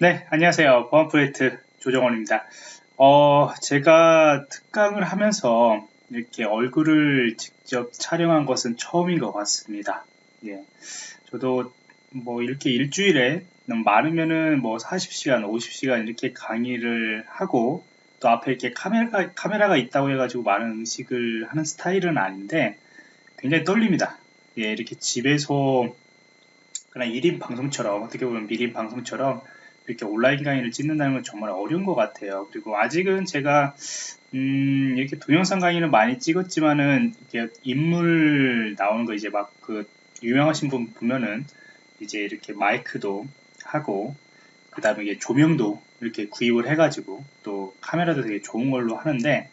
네, 안녕하세요. 보안 프로젝트 조정원입니다. 어, 제가 특강을 하면서 이렇게 얼굴을 직접 촬영한 것은 처음인 것 같습니다. 예. 저도 뭐 이렇게 일주일에 많으면은 뭐 40시간, 50시간 이렇게 강의를 하고 또 앞에 이렇게 카메라가, 카메라가 있다고 해가지고 많은 음식을 하는 스타일은 아닌데 굉장히 떨립니다. 예, 이렇게 집에서 그냥 1인 방송처럼 어떻게 보면 미인 방송처럼 이렇게 온라인 강의를 찍는다는 건 정말 어려운 것 같아요. 그리고 아직은 제가 음, 이렇게 동영상 강의는 많이 찍었지만은 이렇게 인물 나오는 거 이제 막 그 유명하신 분 보면은 이제 이렇게 마이크도 하고 그 다음에 이게 조명도 이렇게 구입을 해가지고 또 카메라도 되게 좋은 걸로 하는데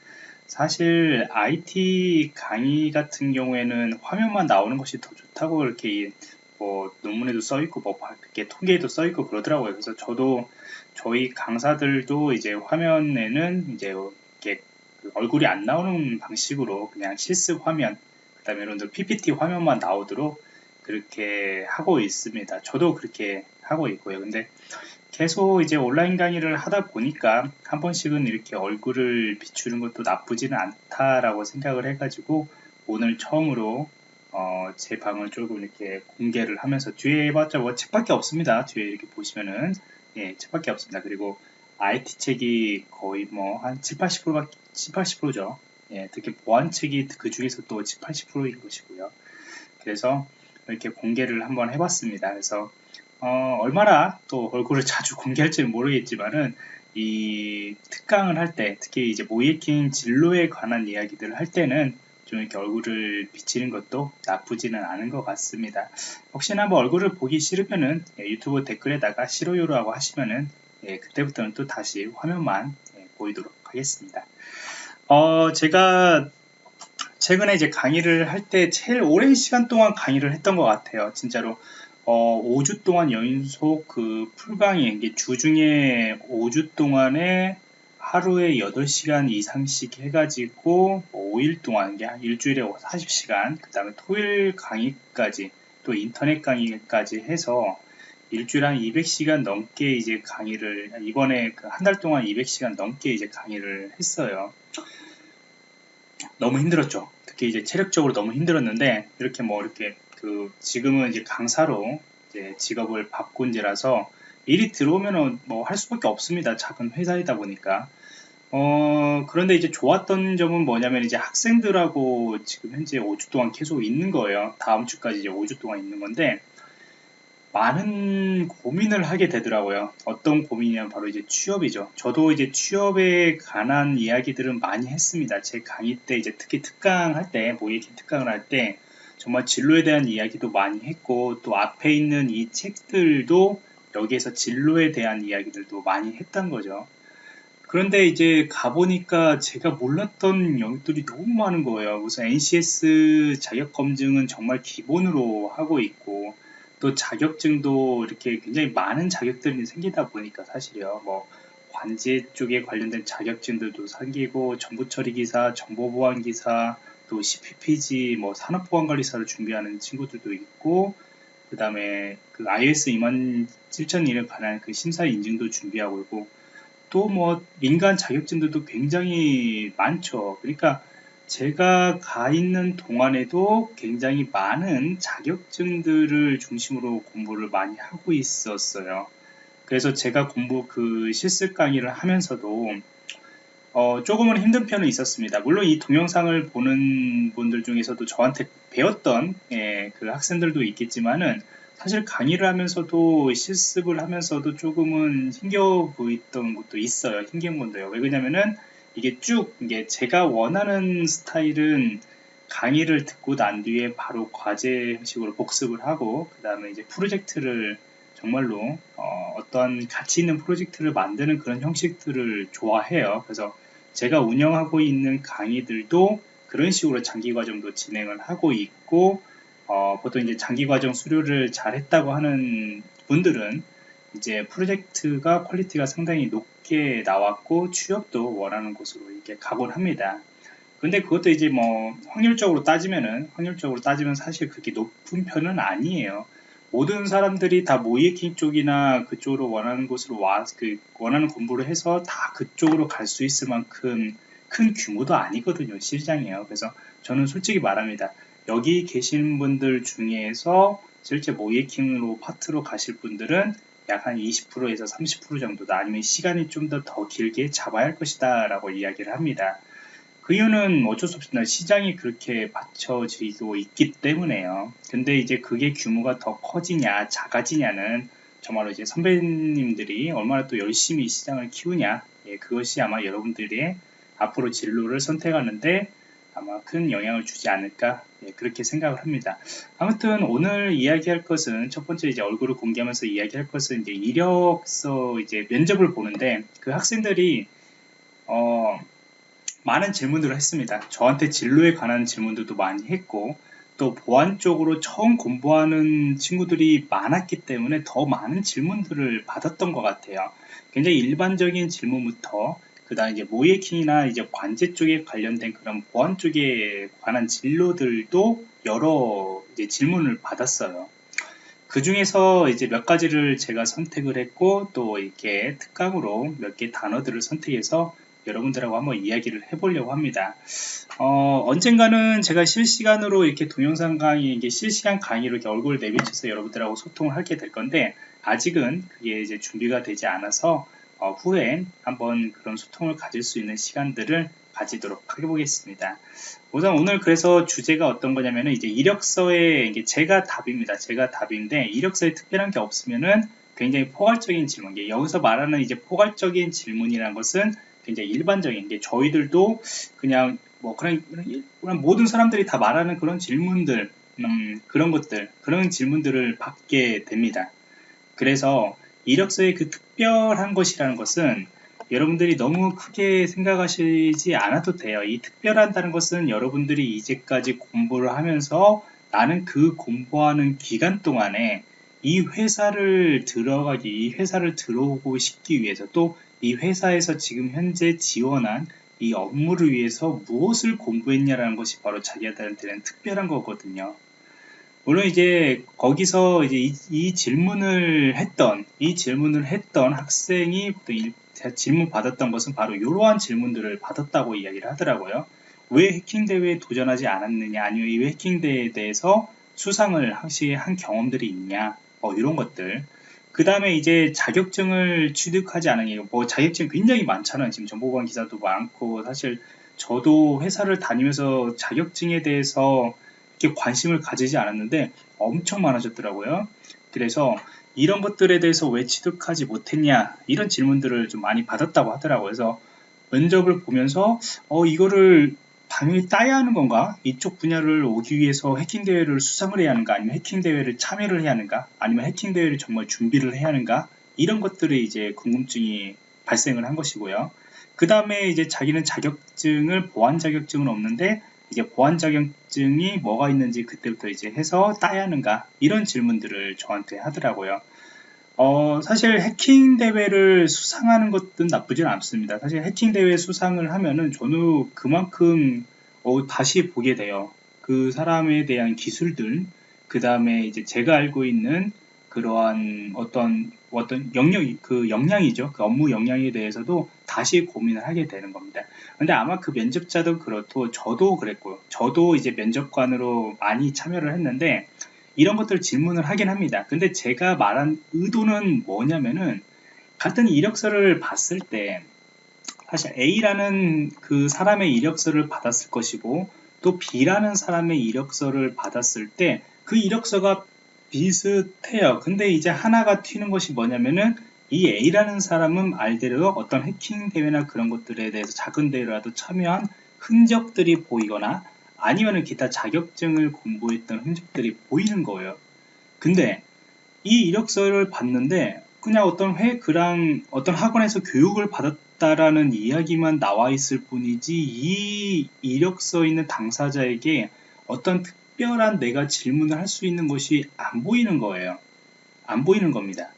사실 IT 강의 같은 경우에는 화면만 나오는 것이 더 좋다고 이렇게 뭐 논문에도 써 있고 뭐 이렇게 통계에도 써 있고 그러더라고요. 그래서 저도 저희 강사들도 이제 화면에는 이제 이렇게 그 얼굴이 안 나오는 방식으로 그냥 실습 화면 그다음에 이런 PPT 화면만 나오도록 그렇게 하고 있습니다. 저도 그렇게 하고 있고요. 근데 계속 이제 온라인 강의를 하다 보니까 한 번씩은 이렇게 얼굴을 비추는 것도 나쁘지는 않다라고 생각을 해가지고 오늘 처음으로 어, 제 방을 조금 이렇게 공개를 하면서 뒤에 봤자 뭐 책밖에 없습니다. 뒤에 이렇게 보시면은 예, 책밖에 없습니다. 그리고 IT 책이 거의 뭐 한 7, 80%가 7, 80%죠. 예, 특히 보안 책이 그 중에서 또 7, 80%인 것이고요. 그래서 이렇게 공개를 한번 해봤습니다. 그래서 어, 얼마나 또 얼굴을 자주 공개할지는 모르겠지만은 이 특강을 할 때, 특히 이제 모이킹 진로에 관한 이야기들을 할 때는 좀 이렇게 얼굴을 비치는 것도 나쁘지는 않은 것 같습니다. 혹시나 뭐 얼굴을 보기 싫으면은 예, 유튜브 댓글에다가 싫어요라고 하시면은 예, 그때부터는 또 다시 화면만 예, 보이도록 하겠습니다. 어, 제가 최근에 이제 강의를 할 때 제일 오랜 시간 동안 강의를 했던 것 같아요. 진짜로 어, 5주 동안 연속 그 풀강의 이게 주중에 5주 동안에 하루에 8시간 이상씩 해가지고 5일 동안 일주일에 40시간 그 다음에 토일 강의까지 또 인터넷 강의까지 해서 일주일에 한 200시간 넘게 이제 강의를 이번에 그 한 달 동안 200시간 넘게 이제 강의를 했어요. 너무 힘들었죠. 특히 이제 체력적으로 너무 힘들었는데 이렇게 뭐 이렇게 그 지금은 이제 강사로 이제 직업을 바꾼 지라서 일이 들어오면은 뭐 할 수밖에 없습니다. 작은 회사이다 보니까. 어, 그런데 이제 좋았던 점은 뭐냐면 이제 학생들하고 지금 현재 5주 동안 계속 있는 거예요. 다음 주까지 이제 5주 동안 있는 건데, 많은 고민을 하게 되더라고요. 어떤 고민이냐면 바로 이제 취업이죠. 저도 이제 취업에 관한 이야기들은 많이 했습니다. 제 강의 때 이제 특히 특강 할 때, 모의기 특강을 할 때, 정말 진로에 대한 이야기도 많이 했고, 또 앞에 있는 이 책들도 여기에서 진로에 대한 이야기들도 많이 했던 거죠. 그런데 이제 가보니까 제가 몰랐던 영역들이 너무 많은 거예요. 우선 NCS 자격 검증은 정말 기본으로 하고 있고, 또 자격증도 이렇게 굉장히 많은 자격들이 생기다 보니까 사실요. 뭐, 관제 쪽에 관련된 자격증들도 생기고, 정보처리 기사, 정보보안 기사, 또 CPPG, 뭐, 산업보안관리사를 준비하는 친구들도 있고, 그 다음에 그 iOS 27001에 관한 그 심사 인증도 준비하고 있고 또 뭐 민간 자격증들도 굉장히 많죠. 그러니까 제가 가 있는 동안에도 굉장히 많은 자격증들을 중심으로 공부를 많이 하고 있었어요. 그래서 제가 공부 그 실습 강의를 하면서도 어, 조금은 힘든 편은 있었습니다. 물론 이 동영상을 보는 분들 중에서도 저한테 배웠던 예, 그 학생들도 있겠지만은 사실 강의를 하면서도 실습을 하면서도 조금은 힘겨 보였던 것도 있어요. 힘긴 건데요. 왜 그러냐면은 이게 쭉 이게 제가 원하는 스타일은 강의를 듣고 난 뒤에 바로 과제 형식으로 복습을 하고 그 다음에 이제 프로젝트를 정말로 어, 떠한 가치 있는 프로젝트를 만드는 그런 형식들을 좋아해요. 그래서 제가 운영하고 있는 강의들도 그런 식으로 장기 과정도 진행을 하고 있고 어, 보통 이제 장기 과정 수료를 잘 했다고 하는 분들은 이제 프로젝트가 quality가 상당히 높게 나왔고 취업도 원하는 곳으로 이렇게 가곤 합니다. 근데 그것도 이제 뭐 확률적으로 따지면은 확률적으로 따지면 사실 그렇게 높은 편은 아니에요. 모든 사람들이 다 모의해킹 쪽이나 그쪽으로 원하는 곳으로 와, 그 원하는 공부를 해서 다 그쪽으로 갈 수 있을 만큼 큰 규모도 아니거든요. 시장이에요. 그래서 저는 솔직히 말합니다. 여기 계신 분들 중에서 실제 모이에킹으로 파트로 가실 분들은 약 한 20%에서 30% 정도다 아니면 시간이 좀 더더 길게 잡아야 할 것이다 라고 이야기를 합니다. 그 이유는 어쩔 수 없습니다. 시장이 그렇게 받쳐지고 있기 때문에요. 근데 이제 그게 규모가 더 커지냐, 작아지냐는 정말로 이제 선배님들이 얼마나 또 열심히 시장을 키우냐, 예, 그것이 아마 여러분들의 앞으로 진로를 선택하는데 아마 큰 영향을 주지 않을까 예, 그렇게 생각을 합니다. 아무튼 오늘 이야기할 것은 첫 번째 이제 얼굴을 공개하면서 이야기할 것은 이제 이력서 이제 면접을 보는데 그 학생들이 어 많은 질문들을 했습니다. 저한테 진로에 관한 질문들도 많이 했고 또 보안 쪽으로 처음 공부하는 친구들이 많았기 때문에 더 많은 질문들을 받았던 것 같아요. 굉장히 일반적인 질문부터 그 다음 이제 모이킹이나 이제 관제 쪽에 관련된 그런 보안 쪽에 관한 진로들도 여러 질문을 받았어요. 그 중에서 이제 몇 가지를 제가 선택을 했고 또 이렇게 특강으로 몇 개 단어들을 선택해서 여러분들하고 한번 이야기를 해보려고 합니다. 어, 언젠가는 제가 실시간으로 이렇게 동영상 강의, 이게 실시간 강의로 이렇게 얼굴 내비쳐서 여러분들하고 소통을 하게 될 건데, 아직은 그게 이제 준비가 되지 않아서, 어, 후에 한번 그런 소통을 가질 수 있는 시간들을 가지도록 해보겠습니다. 우선 오늘 그래서 주제가 어떤 거냐면은 이제 이력서에 이게 제가 답입니다. 제가 답인데 이력서에 특별한 게 없으면은 굉장히 포괄적인 질문. 여기서 말하는 이제 포괄적인 질문이라는 것은 굉장히 일반적인 게 저희들도 그냥 뭐 그런, 그런 모든 사람들이 다 말하는 그런 질문들 음, 그런 것들 그런 질문들을 받게 됩니다. 그래서 이력서의 그 특별한 것이라는 것은 여러분들이 너무 크게 생각하시지 않아도 돼요. 이 특별한다는 것은 여러분들이 이제까지 공부를 하면서 나는 그 공부하는 기간 동안에 이 회사를 들어가기, 이 회사를 들어오고 싶기 위해서 또 이 회사에서 지금 현재 지원한 이 업무를 위해서 무엇을 공부했냐라는 것이 바로 자기한테는 특별한 거거든요. 물론 이제 거기서 이제 이, 이 질문을 했던 이 질문을 했던 학생이 질문 받았던 것은 바로 이러한 질문들을 받았다고 이야기를 하더라고요. 왜 해킹 대회에 도전하지 않았느냐, 아니면 이 해킹 대회에 대해서 수상을 혹시 한 경험들이 있냐, 뭐 이런 것들. 그 다음에 이제 자격증을 취득하지 않은 뭐 자격증 굉장히 많잖아요. 지금 정보관 기사도 많고 사실 저도 회사를 다니면서 자격증에 대해서 이렇게 관심을 가지지 않았는데 엄청 많아졌더라고요. 그래서 이런 것들에 대해서 왜 취득하지 못했냐 이런 질문들을 좀 많이 받았다고 하더라고요. 그래서 면접을 보면서 어 이거를 당연히 따야 하는 건가? 이쪽 분야를 오기 위해서 해킹 대회를 수상을 해야 하는가? 아니면 해킹 대회를 참여를 해야 하는가? 아니면 해킹 대회를 정말 준비를 해야 하는가? 이런 것들이 이제 궁금증이 발생을 한 것이고요. 그 다음에 이제 자기는 자격증을 보안 자격증은 없는데 이게 보안 자격증이 뭐가 있는지 그때부터 이제 해서 따야 하는가? 이런 질문들을 저한테 하더라고요. 어, 사실 해킹 대회를 수상하는 것은 나쁘진 않습니다. 사실 해킹 대회 수상을 하면은 저는 그만큼 어, 다시 보게 돼요. 그 사람에 대한 기술들, 그 다음에 이제 제가 알고 있는 그러한 어떤 어떤 영역 그 역량이죠. 그 업무 역량에 대해서도 다시 고민을 하게 되는 겁니다. 근데 아마 그 면접자도 그렇고 저도 그랬고요. 저도 이제 면접관으로 많이 참여를 했는데 이런 것들 질문을 하긴 합니다. 근데 제가 말한 의도는 뭐냐면은 같은 이력서를 봤을 때 사실 A라는 그 사람의 이력서를 받았을 것이고 또 B라는 사람의 이력서를 받았을 때 그 이력서가 비슷해요. 근데 이제 하나가 튀는 것이 뭐냐면은 이 A라는 사람은 말대로 어떤 해킹 대회나 그런 것들에 대해서 작은 대회라도 참여한 흔적들이 보이거나 아니면 기타 자격증을 공부했던 흔적들이 보이는 거예요. 근데 이 이력서를 봤는데 그냥 어떤 회 그랑 어떤 학원에서 교육을 받았다라는 이야기만 나와 있을 뿐이지 이 이력서 있는 당사자에게 어떤 특별한 내가 질문을 할 수 있는 것이 안 보이는 거예요. 안 보이는 겁니다.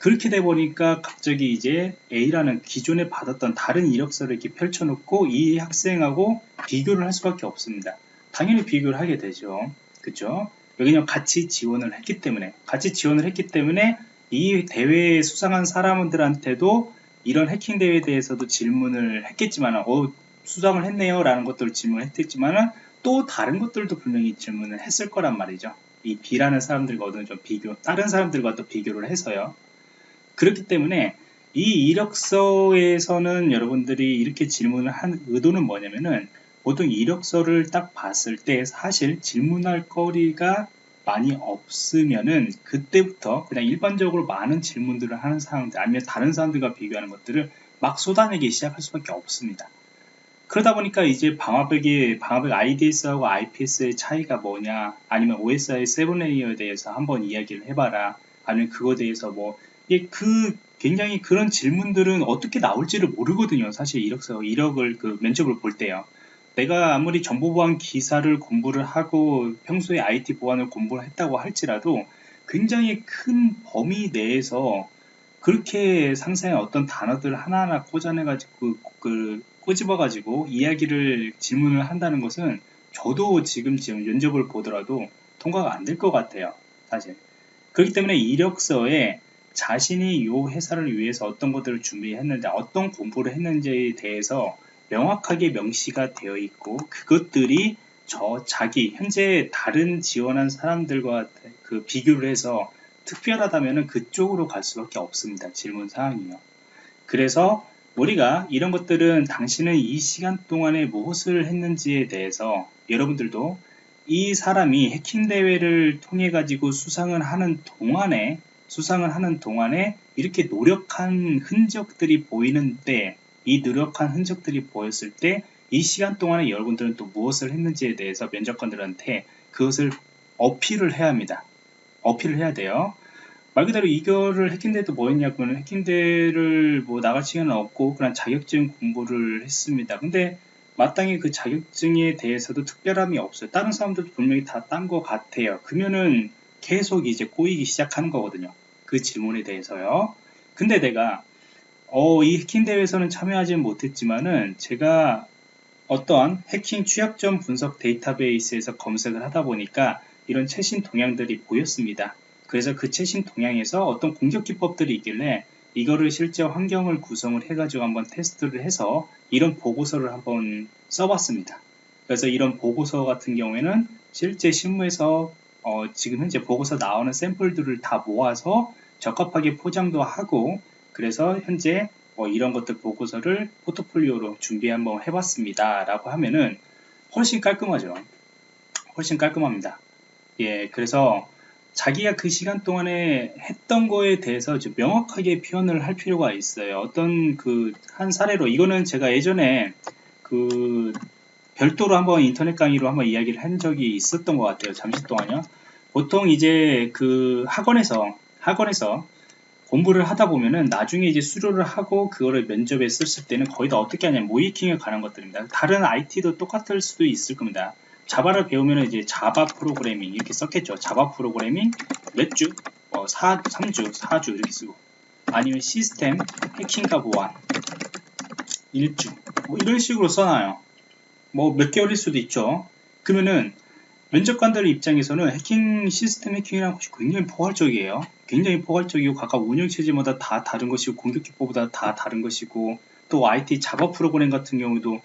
그렇게 돼 보니까 갑자기 이제 A라는 기존에 받았던 다른 이력서를 이렇게 펼쳐놓고 이 학생하고 비교를 할 수밖에 없습니다. 당연히 비교를 하게 되죠. 그죠? 왜냐면 같이 지원을 했기 때문에 같이 지원을 했기 때문에 이 대회에 수상한 사람들한테도 이런 해킹 대회에 대해서도 질문을 했겠지만 어 수상을 했네요 라는 것들을 질문을 했겠지만 또 다른 것들도 분명히 질문을 했을 거란 말이죠 이 B라는 사람들과 어느 좀 비교 다른 사람들과 또 비교를 해서요 그렇기 때문에 이 이력서에서는 여러분들이 이렇게 질문을 한 의도는 뭐냐면은 보통 이력서를 딱 봤을 때 사실 질문할 거리가 많이 없으면은 그때부터 그냥 일반적으로 많은 질문들을 하는 사람들 아니면 다른 사람들과 비교하는 것들을 막 쏟아내기 시작할 수밖에 없습니다. 그러다 보니까 이제 방화벽이 방화벽 IDS하고 IPS의 차이가 뭐냐 아니면 OSI 7레이어에 대해서 한번 이야기를 해봐라 아니면 그거에 대해서 뭐 그 굉장히 그런 질문들은 어떻게 나올지를 모르거든요 사실. 이력서 이력을 그 면접을 볼 때요. 내가 아무리 정보보안 기사를 공부를 하고 평소에 IT 보안을 공부를 했다고 할지라도 굉장히 큰 범위 내에서 그렇게 상상의 어떤 단어들 하나하나 꽂아내가지고 그, 그 꼬집어가지고 이야기를 질문을 한다는 것은 저도 지금 지금 면접을 보더라도 통과가 안 될 것 같아요 사실. 그렇기 때문에 이력서에 자신이 이 회사를 위해서 어떤 것들을 준비했는지 어떤 공부를 했는지에 대해서 명확하게 명시가 되어 있고 그것들이 저 자기 현재 다른 지원한 사람들과 그 비교를 해서 특별하다면 그쪽으로 갈 수밖에 없습니다. 질문 사항이요. 그래서 우리가 이런 것들은 당신은 이 시간 동안에 무엇을 했는지에 대해서 여러분들도 이 사람이 해킹 대회를 통해 가지고 수상을 하는 동안에 수상을 하는 동안에 이렇게 노력한 흔적들이 보이는데 이 노력한 흔적들이 보였을 때 이 시간 동안에 여러분들은 또 무엇을 했는지에 대해서 면접관들한테 그것을 어필을 해야 합니다. 어필을 해야 돼요. 말 그대로 이거를 해킹대도 뭐 했냐고는 해킹대를 뭐 나갈 시간은 없고 그냥 자격증 공부를 했습니다. 근데 마땅히 그 자격증에 대해서도 특별함이 없어요. 다른 사람들도 분명히 다 딴 것 같아요. 그러면은 계속 이제 꼬이기 시작하는 거거든요. 그 질문에 대해서요. 근데 내가 어, 이 해킹 대회에서는 참여하지 못했지만은 제가 어떠한 해킹 취약점 분석 데이터베이스에서 검색을 하다 보니까 이런 최신 동향들이 보였습니다. 그래서 그 최신 동향에서 어떤 공격 기법들이 있길래 이거를 실제 환경을 구성을 해가지고 한번 테스트를 해서 이런 보고서를 한번 써봤습니다. 그래서 이런 보고서 같은 경우에는 실제 실무에서 어, 지금 현재 보고서 나오는 샘플들을 다 모아서 적합하게 포장도 하고 그래서 현재 뭐 이런 것들 보고서를 포트폴리오로 준비 한번 해봤습니다. 라고 하면은 훨씬 깔끔하죠. 훨씬 깔끔합니다. 예 그래서 자기가 그 시간 동안에 했던 거에 대해서 좀 명확하게 표현을 할 필요가 있어요. 어떤 그 한 사례로 이거는 제가 예전에 그 별도로 한번 인터넷 강의로 한번 이야기를 한 적이 있었던 것 같아요 잠시 동안요 보통 이제 그 학원에서 학원에서 공부를 하다 보면은 나중에 이제 수료를 하고 그거를 면접에 썼을 때는 거의 다 어떻게 하냐면 모이킹에 관한 것들입니다. 다른 IT도 똑같을 수도 있을 겁니다. 자바를 배우면 이제 자바 프로그래밍 이렇게 썼겠죠. 자바 프로그래밍 몇 주? 어, 4, 3주, 4주 이렇게 쓰고 아니면 시스템 해킹과 보안 1주 뭐 이런 식으로 써놔요. 뭐 몇 개월일 수도 있죠. 그러면은 면접관들 입장에서는 해킹 시스템 해킹이라는 것이 굉장히 포괄적이에요. 굉장히 포괄적이고 각각 운영 체제마다 다 다른 것이고 공격 기법보다 다 다른 것이고 또 IT 자바 프로그램 같은 경우도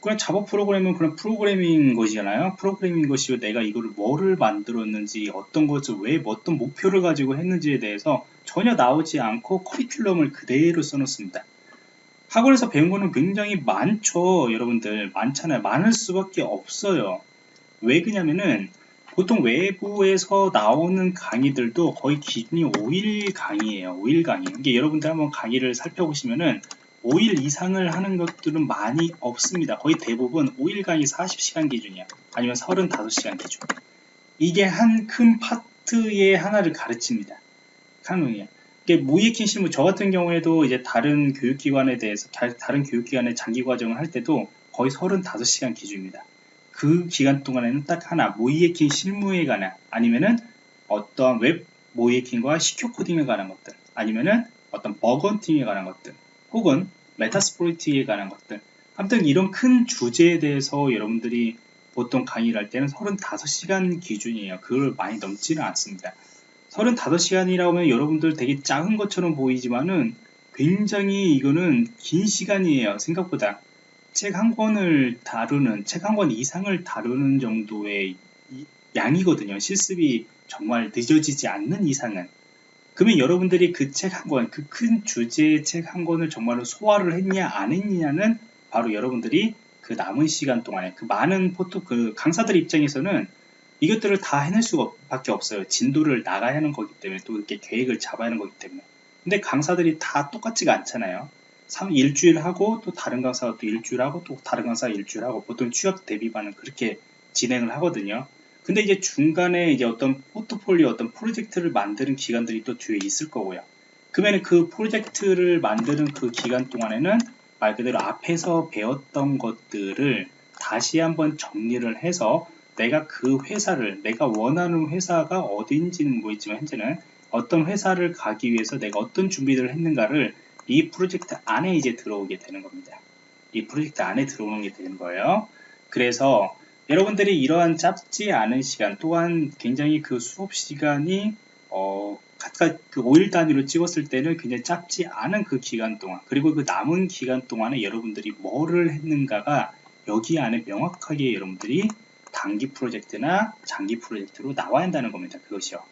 그냥 자바 프로그램은 그냥 프로그래밍 것이잖아요. 프로그래밍 것이고 내가 이거를 뭐를 만들었는지 어떤 것을 왜 어떤 목표를 가지고 했는지에 대해서 전혀 나오지 않고 커리큘럼을 그대로 써놓습니다. 학원에서 배운 거는 굉장히 많죠. 여러분들 많잖아요. 많을 수밖에 없어요. 왜 그냐면은 보통 외부에서 나오는 강의들도 거의 기준이 5일 강의예요. 5일 강의. 이게 여러분들 한번 강의를 살펴보시면은 5일 이상을 하는 것들은 많이 없습니다. 거의 대부분 5일 강의 40시간 기준이야. 아니면 35시간 기준. 이게 한 큰 파트의 하나를 가르칩니다. 이게 모의해킹 실무, 저 같은 경우에도 이제 다른 교육기관에 대해서, 다른 교육기관의 장기 과정을 할 때도 거의 35시간 기준입니다. 그 기간 동안에는 딱 하나 모의해킹 실무에 관한 아니면은 어떤 웹 모의해킹과 secure coding에 관한 것들 아니면은 어떤 bug hunting에 관한 것들 혹은 Metasploit에 관한 것들 아무튼 이런 큰 주제에 대해서 여러분들이 보통 강의를 할 때는 35시간 기준이에요. 그걸 많이 넘지는 않습니다. 35시간이라고 하면 여러분들 되게 작은 것처럼 보이지만은 굉장히 이거는 긴 시간이에요. 생각보다. 책 한 권을 다루는, 책 한 권 이상을 다루는 정도의 양이거든요. 실습이 정말 늦어지지 않는 이상은. 그러면 여러분들이 그 책 한 권, 그 큰 주제의 책 한 권을 정말로 소화를 했냐, 안 했냐는 바로 여러분들이 그 남은 시간 동안에 그 많은 포토, 그 강사들 입장에서는 이것들을 다 해낼 수가 밖에 없어요. 진도를 나가야 하는 거기 때문에 또 이렇게 계획을 잡아야 하는 거기 때문에. 근데 강사들이 다 똑같지가 않잖아요. 3, 일주일 하고 또 다른 강사가 또 일주일 하고 또 다른 강사가 일주일 하고 보통 취업 대비반은 그렇게 진행을 하거든요. 근데 이제 중간에 이제 어떤 포트폴리오 어떤 프로젝트를 만드는 기간들이 또 뒤에 있을 거고요. 그러면 그 프로젝트를 만드는 그 기간 동안에는 말 그대로 앞에서 배웠던 것들을 다시 한번 정리를 해서 내가 그 회사를 내가 원하는 회사가 어디인지는 모르겠지만 현재는 어떤 회사를 가기 위해서 내가 어떤 준비를 했는가를 이 프로젝트 안에 이제 들어오게 되는 겁니다. 이 프로젝트 안에 들어오는 게 되는 거예요. 그래서 여러분들이 이러한 짧지 않은 시간 또한 굉장히 그 수업 시간이 어 각각 그 5일 단위로 찍었을 때는 굉장히 짧지 않은 그 기간 동안 그리고 그 남은 기간 동안에 여러분들이 뭐를 했는가가 여기 안에 명확하게 여러분들이 단기 프로젝트나 장기 프로젝트로 나와야 한다는 겁니다. 그것이요.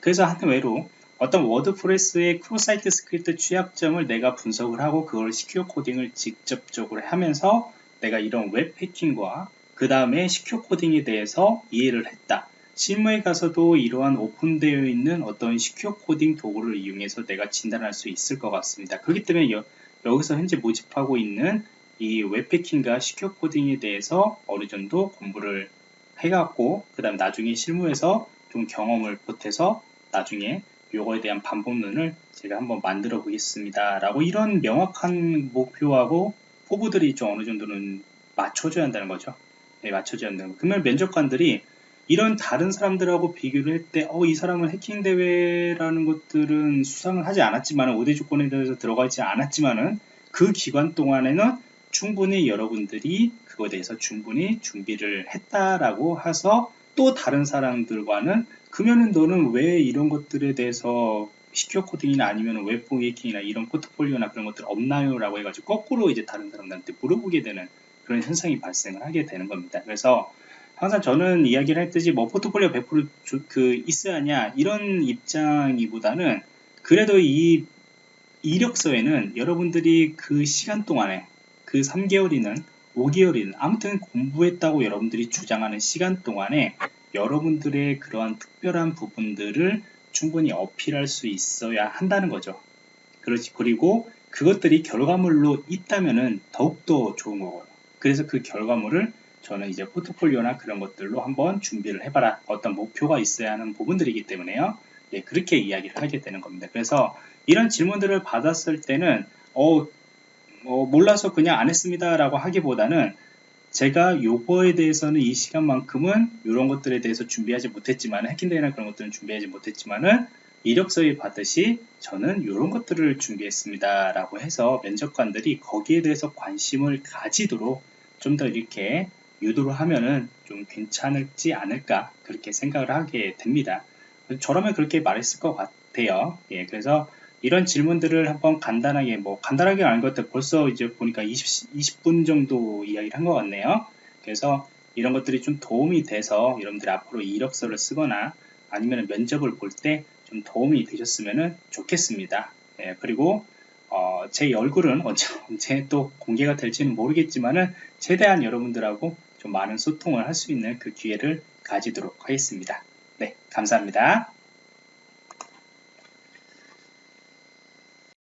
그래서 한 예로 어떤 워드프레스의 cross site script 취약점을 내가 분석을 하고 그걸 secure coding을 직접적으로 하면서 내가 이런 웹 해킹과 그 다음에 secure coding에 대해서 이해를 했다. 실무에 가서도 이러한 오픈되어 있는 어떤 secure coding 도구를 이용해서 내가 진단할 수 있을 것 같습니다. 그렇기 때문에 여, 여기서 현재 모집하고 있는 이 웹패킹과 시큐어 코딩에 대해서 어느 정도 공부를 해갖고 그 다음 나중에 실무에서 좀 경험을 보태서 나중에 요거에 대한 반복론을 제가 한번 만들어 보겠습니다. 라고 이런 명확한 목표하고 포부들이 좀 어느 정도는 맞춰줘야 한다는 거죠. 네, 맞춰줘야 한다는 거. 그러면 면접관들이 이런 다른 사람들하고 비교를 할 때, 어, 이 사람은 해킹 대회라는 것들은 수상을 하지 않았지만, 5대 조건에 대해서 들어가 있지 않았지만은, 그 기간 동안에는 충분히 여러분들이 그거에 대해서 충분히 준비를 했다라고 해서 또 다른 사람들과는 그러면은 너는 왜 이런 것들에 대해서 secure coding이나 아니면 웹 해킹이나 이런 포트폴리오나 그런 것들 없나요? 라고 해가지고 거꾸로 이제 다른 사람들한테 물어보게 되는 그런 현상이 발생을 하게 되는 겁니다. 그래서 항상 저는 이야기를 했듯이 뭐 포트폴리오 100%그 있어야 하냐 이런 입장이보다는 그래도 이 이력서에는 여러분들이 그 시간 동안에 그 3개월이든 5개월이든 아무튼 공부했다고 여러분들이 주장하는 시간 동안에 여러분들의 그러한 특별한 부분들을 충분히 어필할 수 있어야 한다는 거죠. 그렇지. 그리고 그것들이 결과물로 있다면은 더욱더 좋은 거고요. 그래서 그 결과물을 저는 이제 포트폴리오나 그런 것들로 한번 준비를 해봐라. 어떤 목표가 있어야 하는 부분들이기 때문에요. 예, 그렇게 이야기를 하게 되는 겁니다. 그래서 이런 질문들을 받았을 때는 어, 어 몰라서 그냥 안 했습니다 라고 하기보다는 제가 요거에 대해서는 이 시간만큼은 이런 것들에 대해서 준비하지 못했지만 해킹대회나 그런 것들은 준비하지 못했지만은 이력서에 받듯이 저는 이런 것들을 준비했습니다 라고 해서 면접관들이 거기에 대해서 관심을 가지도록 좀 더 이렇게 유도를 하면은 좀 괜찮을지 않을까 그렇게 생각을 하게 됩니다. 저라면 그렇게 말했을 것 같아요. 예, 그래서 이런 질문들을 한번 간단하게 뭐 간단하게 아닌 것들 벌써 이제 보니까 20, 20분 정도 이야기를 한 것 같네요. 그래서 이런 것들이 좀 도움이 돼서 여러분들이 앞으로 이력서를 쓰거나 아니면 면접을 볼 때 좀 도움이 되셨으면 좋겠습니다. 예, 그리고 어, 제 얼굴은 언제, 또 공개가 될지는 모르겠지만은 최대한 여러분들하고 좀 많은 소통을 할 수 있는 그 기회를 가지도록 하겠습니다. 네 감사합니다